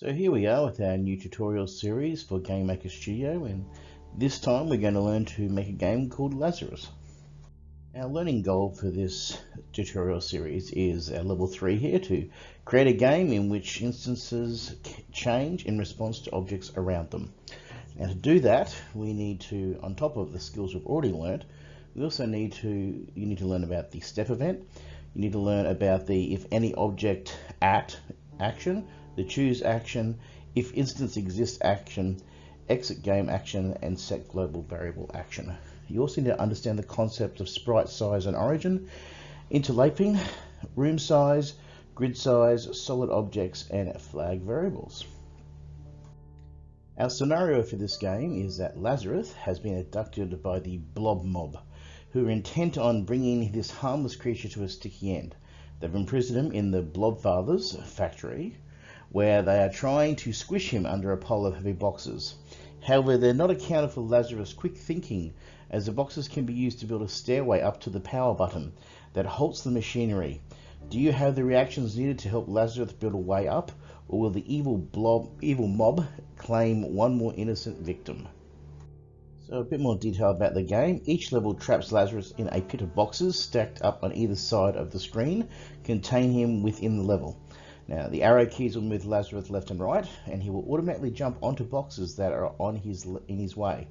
So here we are with our new tutorial series for Game Maker Studio and this time we're going to learn to make a game called Lazarus. Our learning goal for this tutorial series is our level 3 here to create a game in which instances change in response to objects around them. Now to do that we need to, on top of the skills we've already learned, we also need to, you need to learn about the step event, you need to learn about the if any object at action, the choose action, if instance exists action, exit game action, and set global variable action. You also need to understand the concept of sprite size and origin, interlaping, room size, grid size, solid objects, and flag variables. Our scenario for this game is that Lazarus has been abducted by the Blob Mob, who are intent on bringing this harmless creature to a sticky end. They've imprisoned him in the Blobfather's factory, where they are trying to squish him under a pile of heavy boxes. However, they're not accounted for Lazarus' quick thinking, as the boxes can be used to build a stairway up to the power button that halts the machinery. Do you have the reactions needed to help Lazarus build a way up, or will the evil blob, evil mob claim one more innocent victim? So a bit more detail about the game. Each level traps Lazarus in a pit of boxes stacked up on either side of the screen, contain him within the level. Now the arrow keys will move Lazarus left and right and he will automatically jump onto boxes that are on his in his way.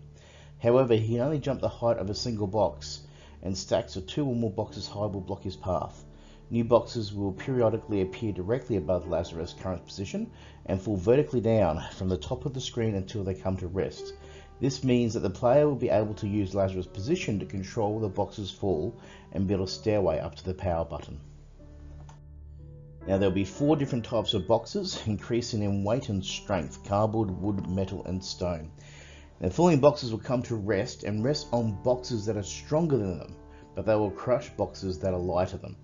However, he can only jump the height of a single box and stacks of two or more boxes high will block his path. New boxes will periodically appear directly above Lazarus' current position and fall vertically down from the top of the screen until they come to rest. This means that the player will be able to use Lazarus' position to control the boxes fall and build a stairway up to the power button. Now there'll be four different types of boxes, increasing in weight and strength, cardboard, wood, metal and stone. The falling boxes will come to rest and rest on boxes that are stronger than them, but they will crush boxes that are lighter than them.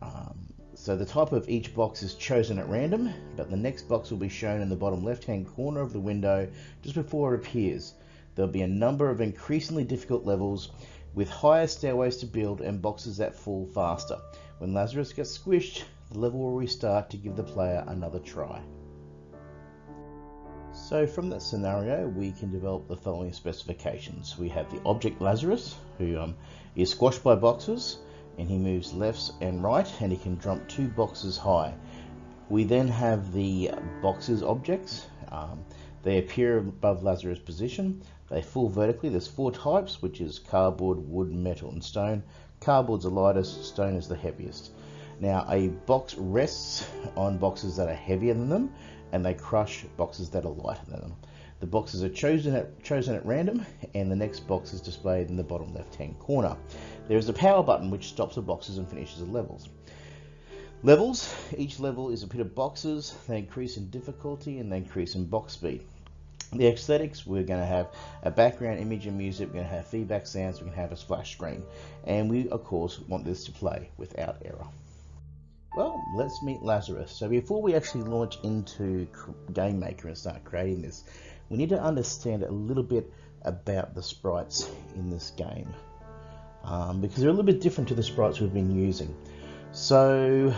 Um, so the type of each box is chosen at random, but the next box will be shown in the bottom left hand corner of the window just before it appears. There'll be a number of increasingly difficult levels with higher stairways to build and boxes that fall faster. When Lazarus gets squished, the level will restart to give the player another try. So from that scenario, we can develop the following specifications. We have the object Lazarus, who um, is squashed by boxes, and he moves left and right, and he can jump two boxes high. We then have the boxes objects. Um, they appear above Lazarus' position. They fall vertically. There's four types, which is cardboard, wood, metal, and stone. Cardboard's the lightest, stone is the heaviest. Now a box rests on boxes that are heavier than them and they crush boxes that are lighter than them. The boxes are chosen at, chosen at random and the next box is displayed in the bottom left hand corner. There is a power button which stops the boxes and finishes the levels. Levels, each level is a pit of boxes, they increase in difficulty and they increase in box speed. The aesthetics, we're going to have a background image and music, we're going to have feedback sounds, we're going to have a splash screen. And we, of course, want this to play without error. Well, let's meet Lazarus. So before we actually launch into Game Maker and start creating this, we need to understand a little bit about the sprites in this game. Um, because they're a little bit different to the sprites we've been using. So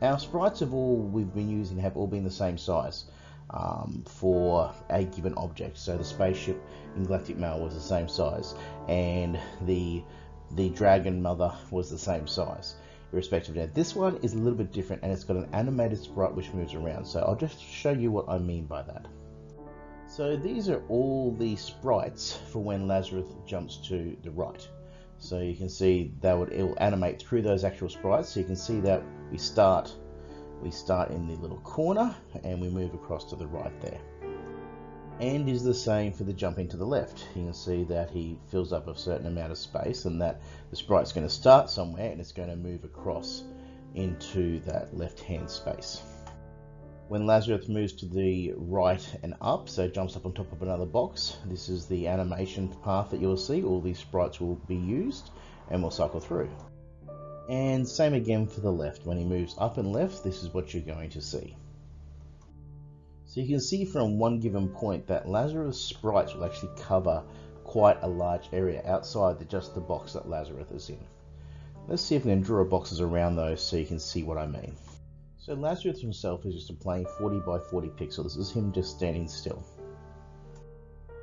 our sprites of all we've been using have all been the same size um, for a given object. So the spaceship in Galactic Mail was the same size and the the Dragon Mother was the same size irrespective. Now this one is a little bit different and it's got an animated sprite which moves around. So I'll just show you what I mean by that. So these are all the sprites for when Lazarus jumps to the right. So you can see that would it will animate through those actual sprites. So you can see that we start we start in the little corner and we move across to the right there and is the same for the jumping to the left. You can see that he fills up a certain amount of space and that the sprite's going to start somewhere and it's going to move across into that left hand space. When Lazarus moves to the right and up, so jumps up on top of another box, this is the animation path that you'll see. All these sprites will be used and we'll cycle through. And same again for the left. When he moves up and left, this is what you're going to see. So you can see from one given point that Lazarus sprites will actually cover quite a large area outside just the box that Lazarus is in. Let's see if we can draw boxes around those so you can see what I mean. So Lazarus himself is just a plain 40 by 40 pixel. This is him just standing still.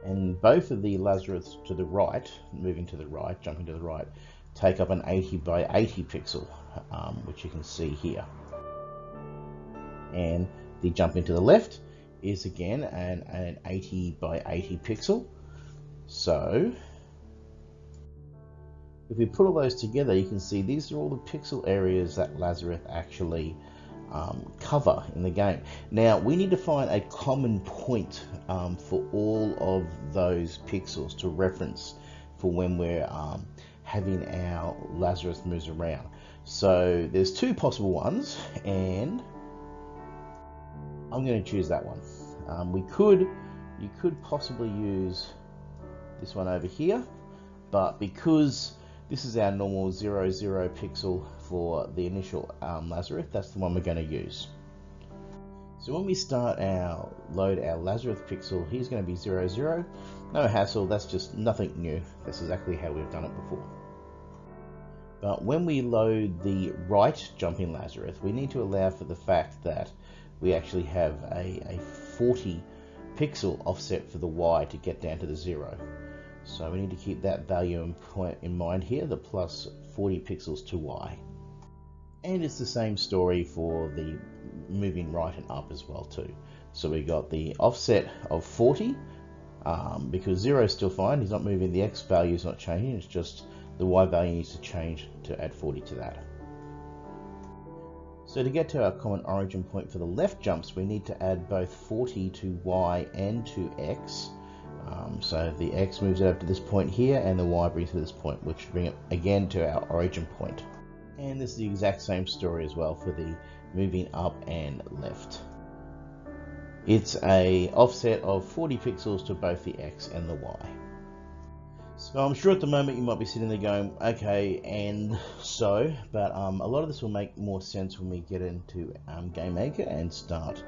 And both of the Lazarus to the right, moving to the right, jumping to the right, take up an 80 by 80 pixel, um, which you can see here. And the jumping to the left is again an, an 80 by 80 pixel. So if we put all those together, you can see these are all the pixel areas that Lazarus actually um, cover in the game. Now we need to find a common point um, for all of those pixels to reference for when we're um, having our Lazarus moves around. So there's two possible ones and I'm going to choose that one. Um, we could, you could possibly use this one over here, but because this is our normal 0, 0 pixel for the initial um, Lazarus, that's the one we're going to use. So when we start our load our Lazarus pixel, he's going to be 0, 0. No hassle, that's just nothing new. That's exactly how we've done it before. But when we load the right jumping Lazarus, we need to allow for the fact that we actually have a, a 40 pixel offset for the Y to get down to the zero. So we need to keep that value in, point in mind here, the plus 40 pixels to Y. And it's the same story for the moving right and up as well too. So we got the offset of 40, um, because 0 is still fine, he's not moving, the X value is not changing, it's just the Y value needs to change to add 40 to that. So to get to our common origin point for the left jumps, we need to add both 40 to Y and to X. Um, so the X moves it up to this point here, and the Y brings it to this point, which bring it again to our origin point. And this is the exact same story as well for the moving up and left. It's a offset of 40 pixels to both the X and the Y. So I'm sure at the moment you might be sitting there going, okay, and so, but um, a lot of this will make more sense when we get into um, GameMaker and start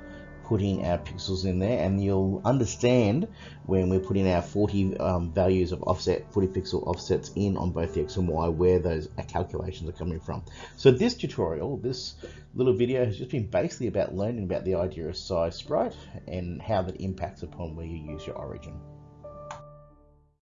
putting our pixels in there and you'll understand when we're putting our 40 um, values of offset 40 pixel offsets in on both the X and Y where those calculations are coming from. So this tutorial this little video has just been basically about learning about the idea of size sprite and how that impacts upon where you use your origin